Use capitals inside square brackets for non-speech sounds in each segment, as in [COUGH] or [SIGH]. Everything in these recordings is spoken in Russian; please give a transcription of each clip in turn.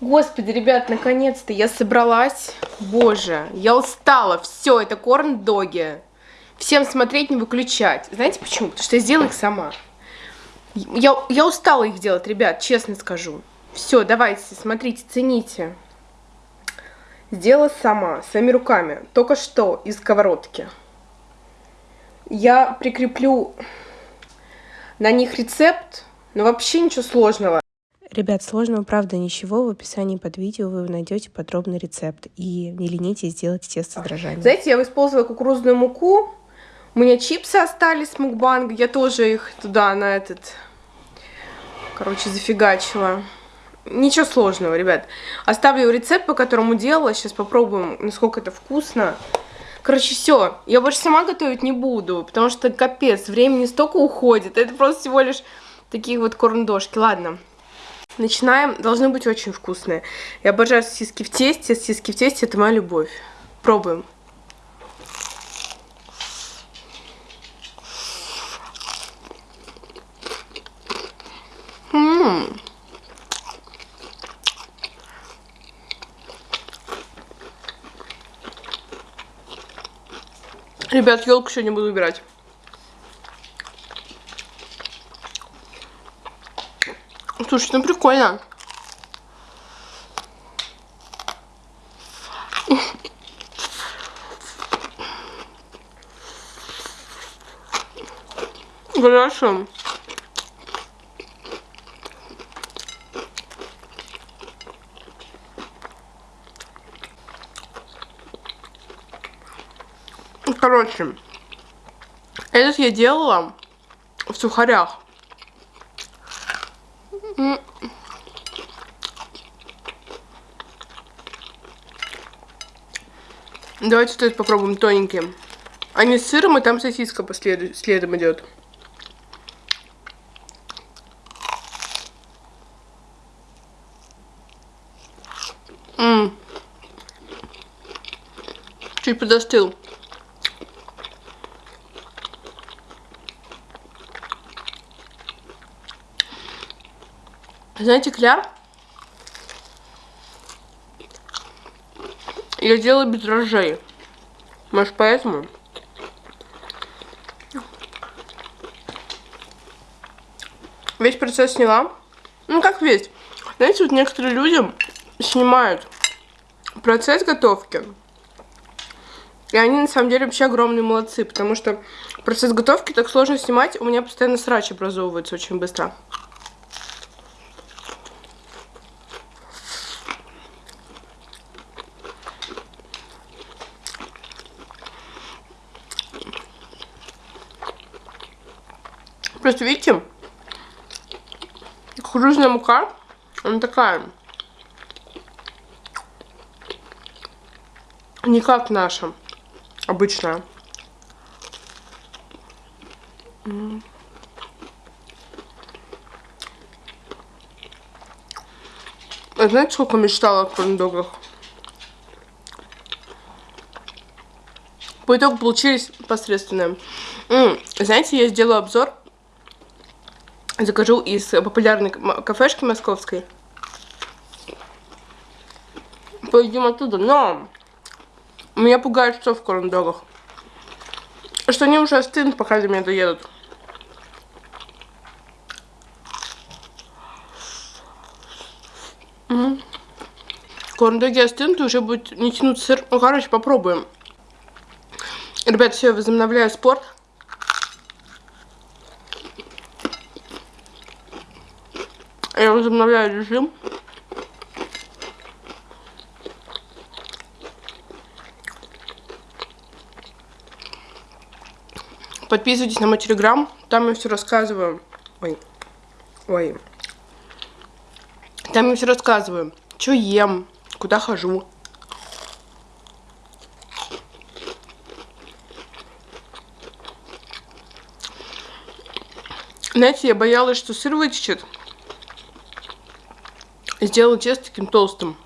Господи, ребят, наконец-то я собралась. Боже, я устала. Все, это корн-доги. Всем смотреть, не выключать. Знаете почему? Потому что я сделала их сама. Я, я устала их делать, ребят, честно скажу. Все, давайте, смотрите, цените. Сделала сама, своими руками. Только что из сковородки. Я прикреплю на них рецепт, но вообще ничего сложного. Ребят, сложного правда ничего. В описании под видео вы найдете подробный рецепт. И не ленитесь сделать тесто с дрожжами. Знаете, я использовала кукурузную муку. У меня чипсы остались с мукбанга. Я тоже их туда, на этот... Короче, зафигачила. Ничего сложного, ребят. Оставлю рецепт, по которому делала. Сейчас попробуем, насколько это вкусно. Короче, все. Я больше сама готовить не буду, потому что капец, времени столько уходит. Это просто всего лишь такие вот корндошки. Ладно. Начинаем. Должны быть очень вкусные. Я обожаю сосиски в тесте. Сосиски в тесте это моя любовь. Пробуем. Ммм. Ребят, елку сегодня буду убирать. Слушайте, ну прикольно. Хорошо. Короче, этот я делала в сухарях. Давайте вот этот попробуем тоненький. Они с сыром, и там сосиска по следу, следом идет. Ммм. Чуть подостыл. Знаете, кляр я делаю без дрожжей. Может, поэтому? Весь процесс сняла. Ну, как весь. Знаете, вот некоторые люди снимают процесс готовки. И они, на самом деле, вообще огромные молодцы. Потому что процесс готовки так сложно снимать. У меня постоянно срач образовывается очень быстро. Просто видите, кукурузная мука, она такая, не как наша, обычная. А знаете, сколько мечтала о корндогах? По итогу получились посредственные. М -м, знаете, я сделаю обзор закажу из популярной кафешки московской. Поедим оттуда, но меня пугает что в корндогах. Что они уже остынут, пока до меня доедут. Угу. Корндоги остынут, и уже будет не тянуть сыр. Ну, короче, попробуем. Ребят, все, возобновляю спорт. Я возобновляю режим. Подписывайтесь на мой телеграм, там я все рассказываю. Ой, ой. Там я все рассказываю, что ем, куда хожу. Знаете, я боялась, что сыр вытечет сделала тесто таким толстым.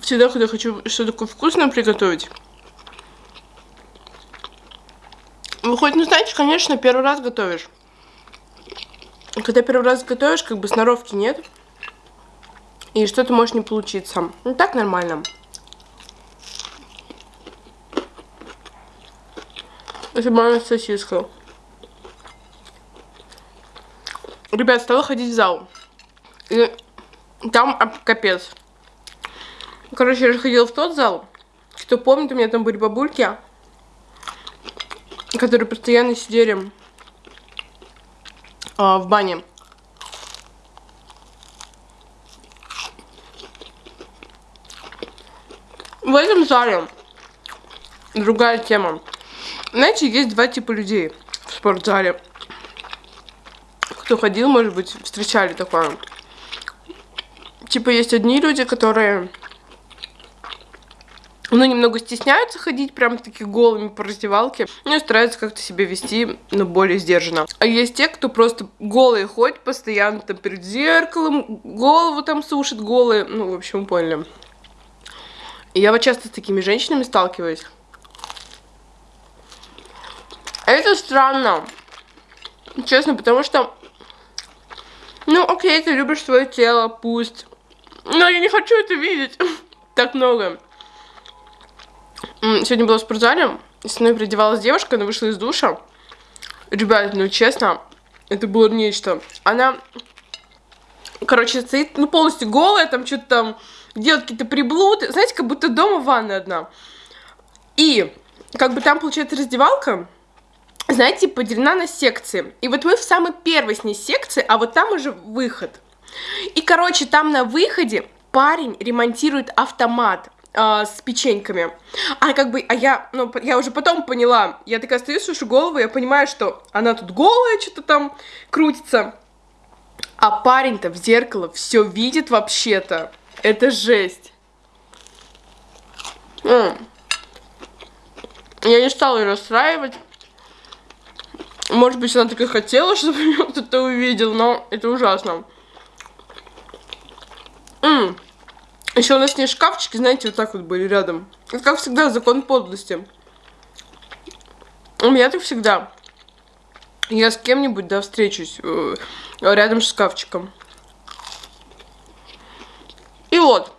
Всегда, когда хочу что-то такое вкусное приготовить. Вы хоть не знаете, конечно, первый раз готовишь. Когда первый раз готовишь, как бы сноровки нет. И что-то может не получиться. Ну так нормально. Моя сосиска. Ребят, стала ходить в зал. И там капец. Короче, я же ходила в тот зал. Кто помнит, у меня там были бабульки, которые постоянно сидели а, в бане. В этом зале другая тема. Знаете, есть два типа людей в спортзале. Кто ходил, может быть, встречали такое. Типа есть одни люди, которые ну, немного стесняются ходить прям таки голыми по раздевалке, ну и стараются как-то себя вести, но более сдержанно. А есть те, кто просто голые ходят постоянно там перед зеркалом, голову там сушит голые, ну, в общем, поняли. И я вот часто с такими женщинами сталкиваюсь. Это странно. Честно, потому что... Ну, окей, ты любишь свое тело, пусть. Но я не хочу это видеть [LAUGHS] так много. Сегодня была в спортзале, и со мной переодевалась девушка, она вышла из душа. Ребят, ну честно, это было нечто. Она, короче, стоит, ну, полностью голая, там что-то там делает какие-то приблуды. Знаете, как будто дома ванна одна. И, как бы там, получается, раздевалка, знаете, поделена на секции. И вот мы в самой первой с ней секции, а вот там уже выход. И, короче, там на выходе парень ремонтирует автомат э, с печеньками. А как бы, а я, ну, я уже потом поняла, я такая стою, слышу голову, я понимаю, что она тут голая, что-то там крутится. А парень-то в зеркало все видит вообще-то. Это жесть. М я не стала ее расстраивать. Может быть, она так и хотела, [LAUGHS] чтобы ее кто-то увидел, но это ужасно. Еще у нас не шкафчики, знаете, вот так вот были рядом. Это, как всегда, закон подлости. У меня так всегда. Я с кем-нибудь, да, встречусь э, рядом с шкафчиком. И вот,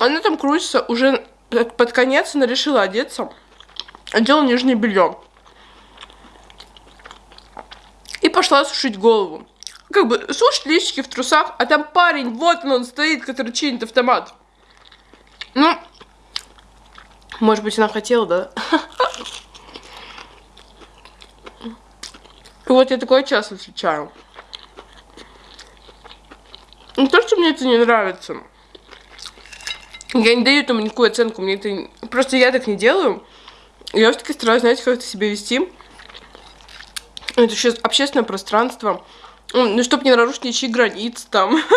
она там крутится уже под конец, она решила одеться. Одела нижнее белье. И пошла сушить голову. Как бы сушить личики в трусах, а там парень, вот он, он стоит, который чинит автомат. Ну, может быть, она хотела, да? И [LAUGHS] вот я такое часто встречаю. Не то, что мне это не нравится. Я не даю этому никакую оценку, мне это... Просто я так не делаю. Я все-таки стараюсь, знаете, как-то себя вести. Это сейчас общественное пространство. Ну, чтобы не нарушить ничьи границы там. [LAUGHS]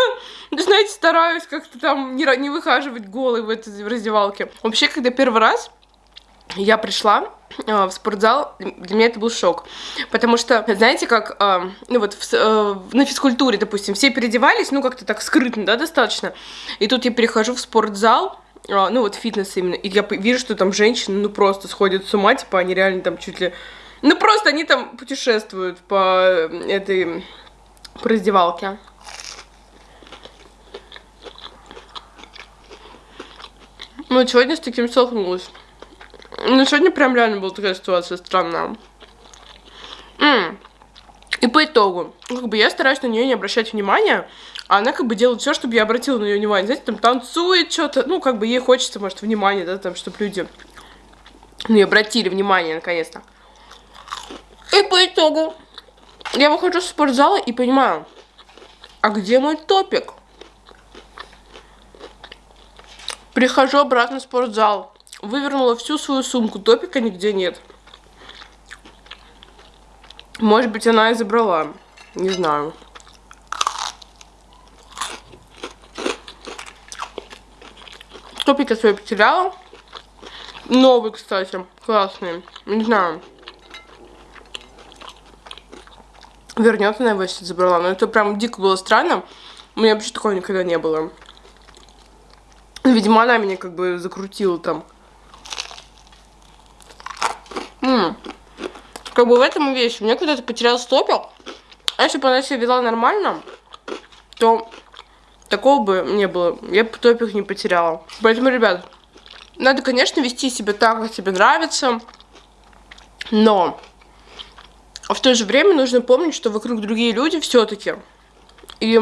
Ну, знаете, стараюсь как-то там не, не выхаживать голой в этой раздевалке. Вообще, когда первый раз я пришла э, в спортзал, для меня это был шок. Потому что, знаете, как, э, ну вот в, э, на физкультуре, допустим, все переодевались, ну как-то так скрытно, да, достаточно. И тут я перехожу в спортзал, э, ну вот фитнес именно, и я вижу, что там женщины, ну просто сходят с ума, типа они реально там чуть ли... Ну просто они там путешествуют по этой по раздевалке. Ну, сегодня с таким столкнулась. Ну, сегодня прям реально была такая ситуация странная. М И по итогу, ну, как бы я стараюсь на нее не обращать внимания, а она как бы делает все, чтобы я обратила на нее внимание. Знаете, там танцует что-то, ну, как бы ей хочется, может, внимания, да, там, чтобы люди, ну, и обратили внимание, наконец-то. И по итогу я выхожу из спортзала и понимаю, а где мой топик? Прихожу обратно в спортзал. Вывернула всю свою сумку, топика нигде нет. Может быть, она и забрала. Не знаю. Топик я свой потеряла. Новый, кстати, классный. Не знаю. Вернется, наверное, если забрала. Но это прям дико было странно. У меня вообще такого никогда не было. Видимо, она меня как бы закрутила там. М -м. Как бы в этом вещь. У меня когда-то потерял стопер. А если бы она себя вела нормально, то такого бы не было. Я бы топик не потеряла. Поэтому, ребят, надо, конечно, вести себя так, как тебе нравится. Но в то же время нужно помнить, что вокруг другие люди все-таки. И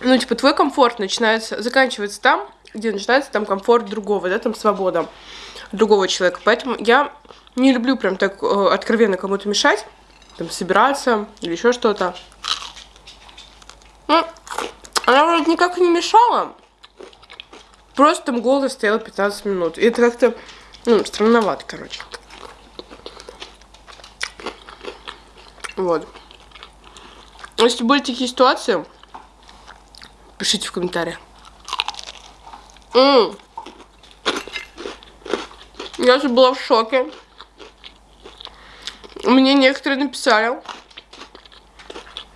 ну, типа, твой комфорт начинается, заканчивается там, где начинается там комфорт другого, да, там свобода другого человека. Поэтому я не люблю прям так э, откровенно кому-то мешать, там, собираться или еще что-то. Ну, она вроде никак не мешала, просто там голос стоял 15 минут. И это как-то, ну, странновато, короче. Вот. Если были такие ситуации, Пишите в комментариях. М -м. Я же была в шоке. Мне некоторые написали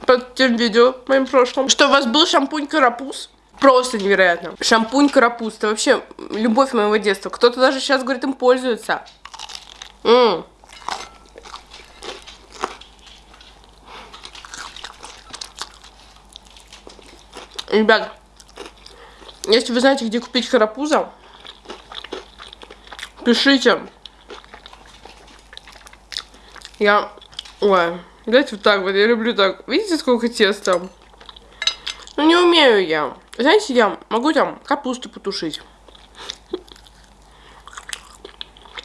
под тем видео моим прошлым, что у вас был шампунь карапуз. Просто невероятно. Шампунь карапуз. Это вообще любовь моего детства. Кто-то даже сейчас, говорит, им пользуется. М -м. Ребят, если вы знаете, где купить карапуза, пишите. Я... Ой, давайте вот так вот, я люблю так. Видите, сколько теста? Ну, не умею я. Знаете, я могу там капусту потушить.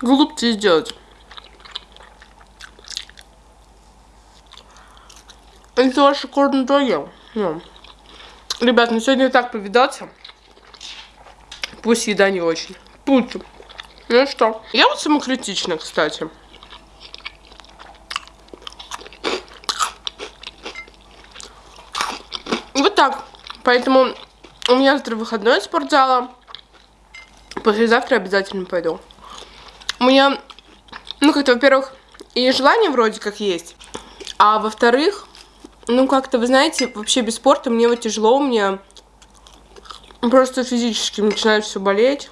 Голубцы сделать. Это ваши корн-доги. Ну. Ребят, ну сегодня так повидаться. Пусть еда не очень. Путь. Ну что, я вот самокритична, кстати. Вот так. Поэтому у меня завтра выходной от спортзала. Послезавтра обязательно пойду. У меня, ну, как-то, во-первых, и желание вроде как есть. А во-вторых, ну, как-то, вы знаете, вообще без спорта мне вот тяжело, у меня просто физически начинает все болеть.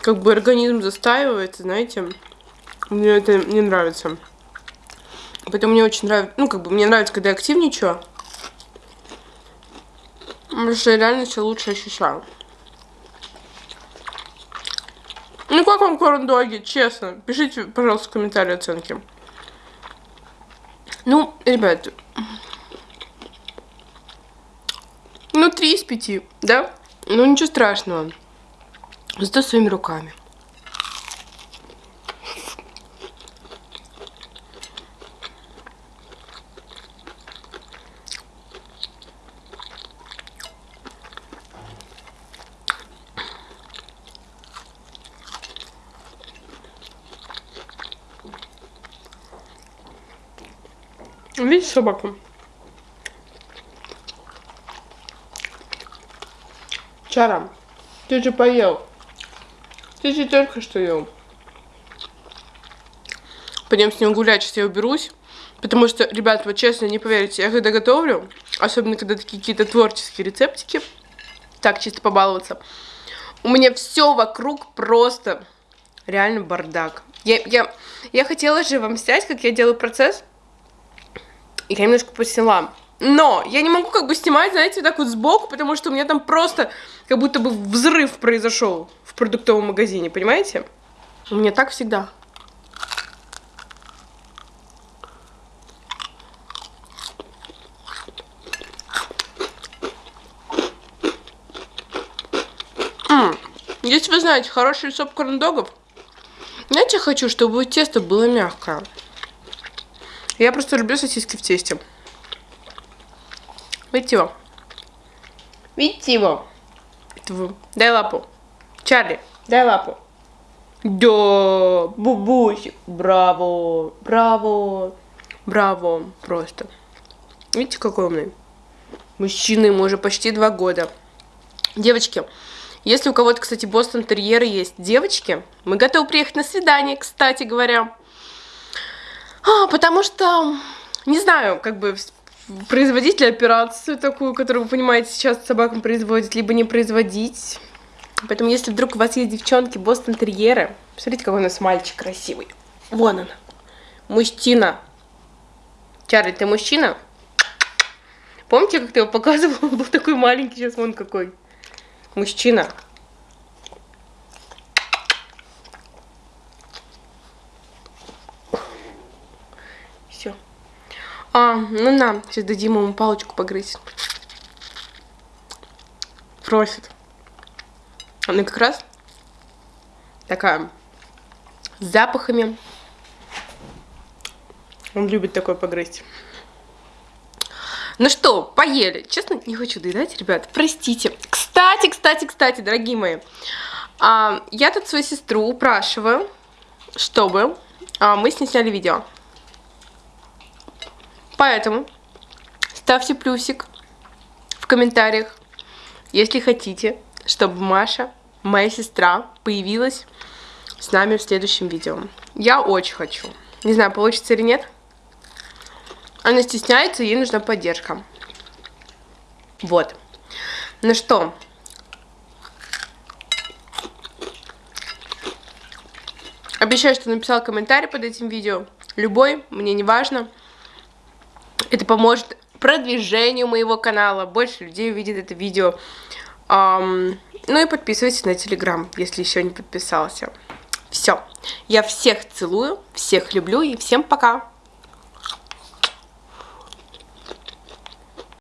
Как бы организм застаивается, знаете. Мне это не нравится. Поэтому мне очень нравится, ну, как бы мне нравится, когда я активничаю. Потому что я реально себя лучше ощущаю. Ну, как вам корн-доги, честно? Пишите, пожалуйста, в комментарии оценки. Ну, ребят, ну, три из пяти, да? Ну, ничего страшного. Зато своими руками. Собаку? Чарам, ты же поел. Ты же только что ел. Пойдем с ним гулять, сейчас я уберусь. Потому что, ребят, вот честно, не поверите, я когда готовлю, особенно когда такие какие-то творческие рецептики, так, чисто побаловаться, у меня все вокруг просто реально бардак. Я, я, я хотела же вам снять, как я делаю процесс, и я немножко посняла. Но я не могу как бы снимать, знаете, так вот сбоку, потому что у меня там просто как будто бы взрыв произошел в продуктовом магазине, понимаете? У меня так всегда. Если вы знаете хороший рецепт корндогов, знаете, я хочу, чтобы тесто было мягкое. Я просто люблю сосиски в тесте. Видите его? Видите его? Дай лапу. Чарли, дай лапу. Да, бубусик. Браво, браво, браво. Просто. Видите, какой умный? Мужчина ему уже почти два года. Девочки, если у кого-то, кстати, Бостон терьеры есть девочки, мы готовы приехать на свидание, кстати говоря. А, потому что, не знаю, как бы производить ли операцию такую, которую, вы понимаете, сейчас собакам производят, либо не производить. Поэтому, если вдруг у вас есть девчонки, Бостон терьеры, посмотрите, какой у нас мальчик красивый. Вон он. Мужчина. Чарли, ты мужчина? Помните, как ты его показывал? [LAUGHS] Он был такой маленький, сейчас вон какой. Мужчина. Все. А, ну на, сейчас дадим ему палочку погрызть. Просит. Она как раз такая с запахами. Он любит такое погрызть. Ну что, поели. Честно, не хочу доедать, ребят, простите. Кстати, кстати, кстати, дорогие мои, а, я тут свою сестру упрашиваю, чтобы а, мы с ней сняли видео. Поэтому ставьте плюсик в комментариях, если хотите, чтобы Маша, моя сестра, появилась с нами в следующем видео. Я очень хочу. Не знаю, получится или нет. Она стесняется, ей нужна поддержка. Вот. Ну что? Обещаю, что написала комментарий под этим видео. Любой, мне не важно. Это поможет продвижению моего канала. Больше людей увидит это видео. Um, ну и подписывайтесь на телеграм, если еще не подписался. Все. Я всех целую, всех люблю и всем пока.